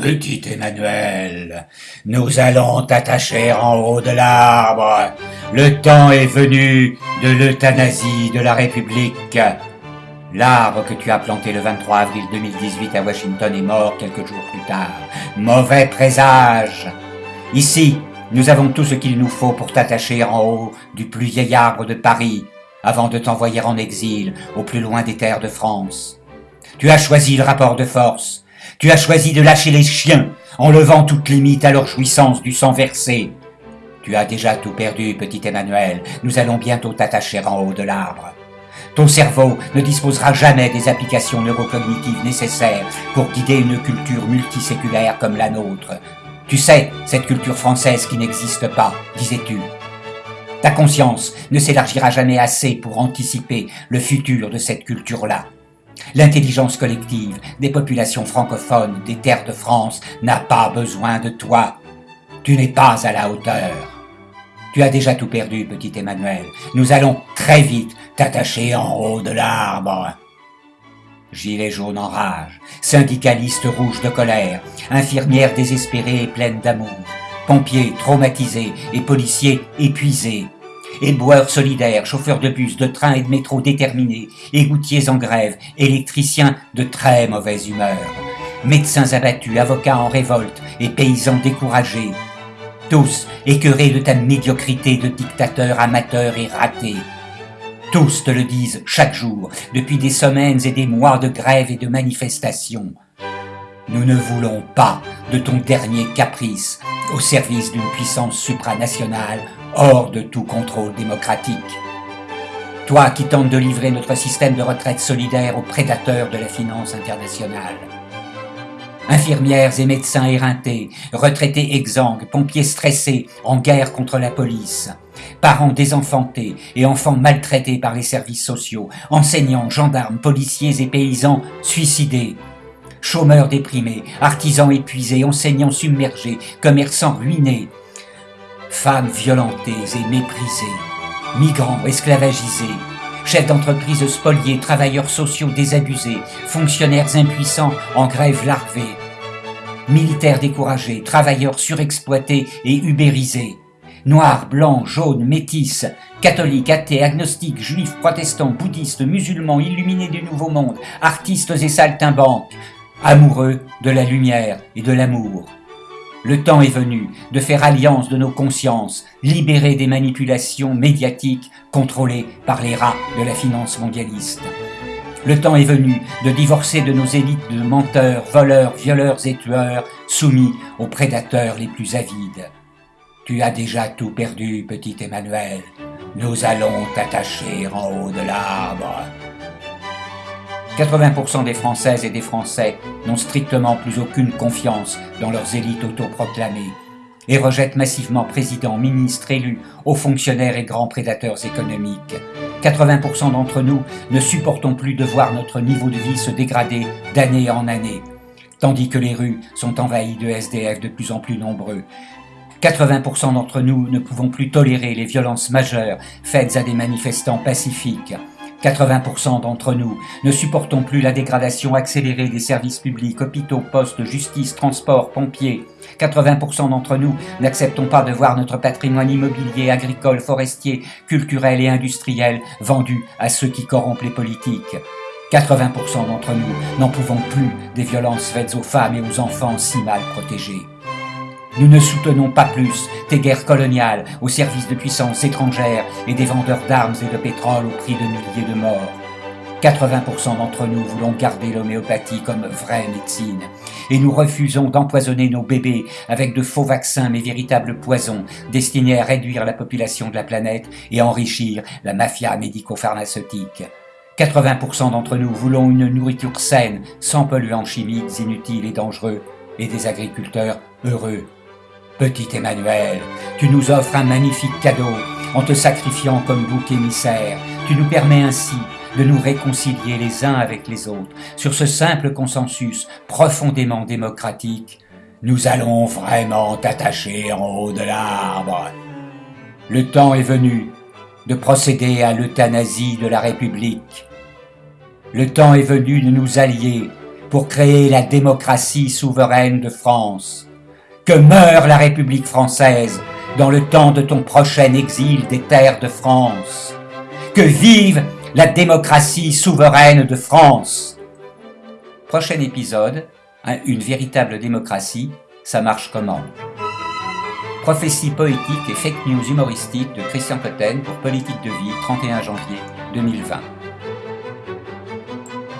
Petit Emmanuel, nous allons t'attacher en haut de l'arbre. Le temps est venu de l'euthanasie de la République. L'arbre que tu as planté le 23 avril 2018 à Washington est mort quelques jours plus tard. Mauvais présage. Ici, nous avons tout ce qu'il nous faut pour t'attacher en haut du plus vieil arbre de Paris, avant de t'envoyer en exil au plus loin des terres de France. Tu as choisi le rapport de force. Tu as choisi de lâcher les chiens en levant toute limite à leur jouissance du sang versé. Tu as déjà tout perdu, petit Emmanuel. Nous allons bientôt t'attacher en haut de l'arbre. Ton cerveau ne disposera jamais des applications neurocognitives nécessaires pour guider une culture multiséculaire comme la nôtre. Tu sais, cette culture française qui n'existe pas, disais-tu. Ta conscience ne s'élargira jamais assez pour anticiper le futur de cette culture-là. L'intelligence collective des populations francophones des terres de France n'a pas besoin de toi. Tu n'es pas à la hauteur. Tu as déjà tout perdu, petit Emmanuel. Nous allons très vite t'attacher en haut de l'arbre. Gilets jaunes en rage, syndicalistes rouges de colère, infirmières désespérées et pleines d'amour, pompiers traumatisés et policiers épuisés, éboueurs solidaires, chauffeurs de bus, de train et de métro déterminés, égoutiers en grève, électriciens de très mauvaise humeur, médecins abattus, avocats en révolte et paysans découragés, tous écœurés de ta médiocrité de dictateur amateur et raté. Tous te le disent chaque jour, depuis des semaines et des mois de grève et de manifestations. Nous ne voulons pas de ton dernier caprice au service d'une puissance supranationale hors de tout contrôle démocratique. Toi qui tentes de livrer notre système de retraite solidaire aux prédateurs de la finance internationale. Infirmières et médecins éreintés, retraités exsangues, pompiers stressés, en guerre contre la police, parents désenfantés et enfants maltraités par les services sociaux, enseignants, gendarmes, policiers et paysans suicidés, chômeurs déprimés, artisans épuisés, enseignants submergés, commerçants ruinés, femmes violentées et méprisées, migrants esclavagisés, chefs d'entreprise spoliés, travailleurs sociaux désabusés, fonctionnaires impuissants en grève larvée, militaires découragés, travailleurs surexploités et ubérisés, noirs, blancs, jaunes, métis, catholiques, athées, agnostiques, juifs, protestants, bouddhistes, musulmans, illuminés du Nouveau Monde, artistes et saltimbanques, amoureux de la lumière et de l'amour. Le temps est venu de faire alliance de nos consciences, libérées des manipulations médiatiques contrôlées par les rats de la finance mondialiste. Le temps est venu de divorcer de nos élites de menteurs, voleurs, violeurs et tueurs, soumis aux prédateurs les plus avides. Tu as déjà tout perdu, petit Emmanuel. Nous allons t'attacher en haut de. 80% des Françaises et des Français n'ont strictement plus aucune confiance dans leurs élites autoproclamées et rejettent massivement présidents, ministres, élus, hauts fonctionnaires et grands prédateurs économiques. 80% d'entre nous ne supportons plus de voir notre niveau de vie se dégrader d'année en année, tandis que les rues sont envahies de SDF de plus en plus nombreux. 80% d'entre nous ne pouvons plus tolérer les violences majeures faites à des manifestants pacifiques. 80% d'entre nous ne supportons plus la dégradation accélérée des services publics, hôpitaux, postes, justice, transports, pompiers. 80% d'entre nous n'acceptons pas de voir notre patrimoine immobilier, agricole, forestier, culturel et industriel vendu à ceux qui corrompent les politiques. 80% d'entre nous n'en pouvons plus des violences faites aux femmes et aux enfants si mal protégés. Nous ne soutenons pas plus tes guerres coloniales au service de puissances étrangères et des vendeurs d'armes et de pétrole au prix de milliers de morts. 80% d'entre nous voulons garder l'homéopathie comme vraie médecine et nous refusons d'empoisonner nos bébés avec de faux vaccins mais véritables poisons destinés à réduire la population de la planète et enrichir la mafia médico-pharmaceutique. 80% d'entre nous voulons une nourriture saine, sans polluants chimiques inutiles et dangereux, et des agriculteurs heureux Petit Emmanuel, tu nous offres un magnifique cadeau en te sacrifiant comme bouc émissaire. Tu nous permets ainsi de nous réconcilier les uns avec les autres sur ce simple consensus profondément démocratique. Nous allons vraiment t'attacher en haut de l'arbre. Le temps est venu de procéder à l'euthanasie de la République. Le temps est venu de nous allier pour créer la démocratie souveraine de France. Que meure la République française dans le temps de ton prochain exil des terres de France. Que vive la démocratie souveraine de France. Prochain épisode, une véritable démocratie, ça marche comment? Prophétie poétique et fake news humoristique de Christian Cotten pour Politique de vie, 31 janvier 2020.